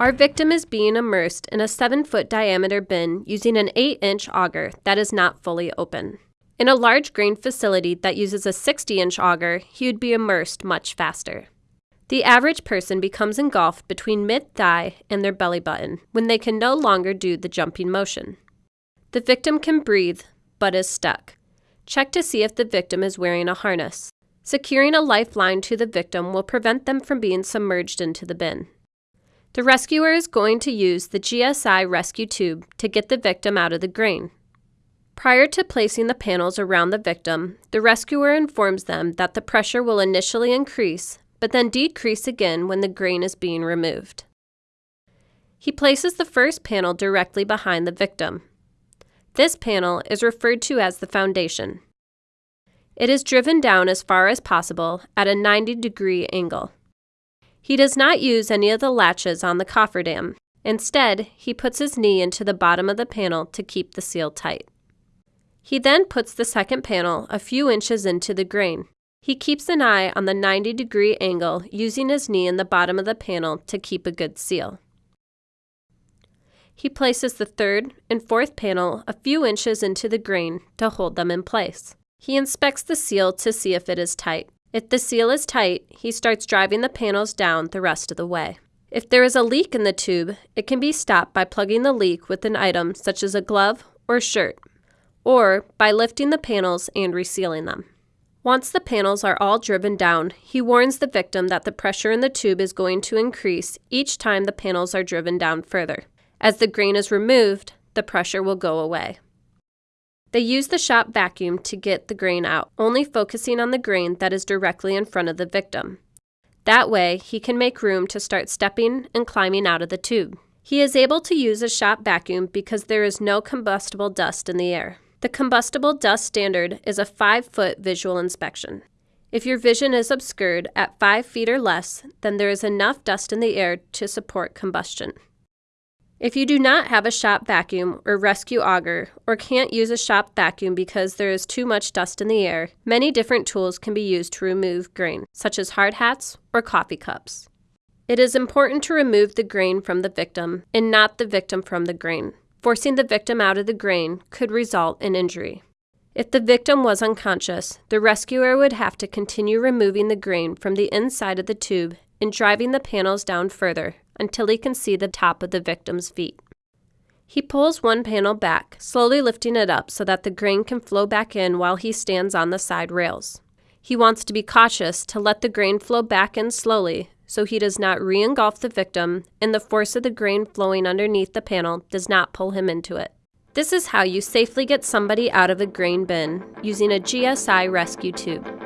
Our victim is being immersed in a 7 foot diameter bin using an 8 inch auger that is not fully open. In a large grain facility that uses a 60 inch auger, he would be immersed much faster. The average person becomes engulfed between mid thigh and their belly button when they can no longer do the jumping motion. The victim can breathe, but is stuck. Check to see if the victim is wearing a harness. Securing a lifeline to the victim will prevent them from being submerged into the bin. The rescuer is going to use the GSI rescue tube to get the victim out of the grain. Prior to placing the panels around the victim, the rescuer informs them that the pressure will initially increase, but then decrease again when the grain is being removed. He places the first panel directly behind the victim. This panel is referred to as the foundation. It is driven down as far as possible at a 90 degree angle. He does not use any of the latches on the cofferdam. Instead, he puts his knee into the bottom of the panel to keep the seal tight. He then puts the second panel a few inches into the grain. He keeps an eye on the 90 degree angle using his knee in the bottom of the panel to keep a good seal. He places the third and fourth panel a few inches into the grain to hold them in place. He inspects the seal to see if it is tight. If the seal is tight, he starts driving the panels down the rest of the way. If there is a leak in the tube, it can be stopped by plugging the leak with an item such as a glove or shirt, or by lifting the panels and resealing them. Once the panels are all driven down, he warns the victim that the pressure in the tube is going to increase each time the panels are driven down further. As the grain is removed, the pressure will go away. They use the shop vacuum to get the grain out, only focusing on the grain that is directly in front of the victim. That way, he can make room to start stepping and climbing out of the tube. He is able to use a shop vacuum because there is no combustible dust in the air. The combustible dust standard is a 5 foot visual inspection. If your vision is obscured at 5 feet or less, then there is enough dust in the air to support combustion. If you do not have a shop vacuum or rescue auger, or can't use a shop vacuum because there is too much dust in the air, many different tools can be used to remove grain, such as hard hats or coffee cups. It is important to remove the grain from the victim and not the victim from the grain. Forcing the victim out of the grain could result in injury. If the victim was unconscious, the rescuer would have to continue removing the grain from the inside of the tube and driving the panels down further until he can see the top of the victim's feet. He pulls one panel back, slowly lifting it up so that the grain can flow back in while he stands on the side rails. He wants to be cautious to let the grain flow back in slowly so he does not re engulf the victim and the force of the grain flowing underneath the panel does not pull him into it. This is how you safely get somebody out of a grain bin using a GSI rescue tube.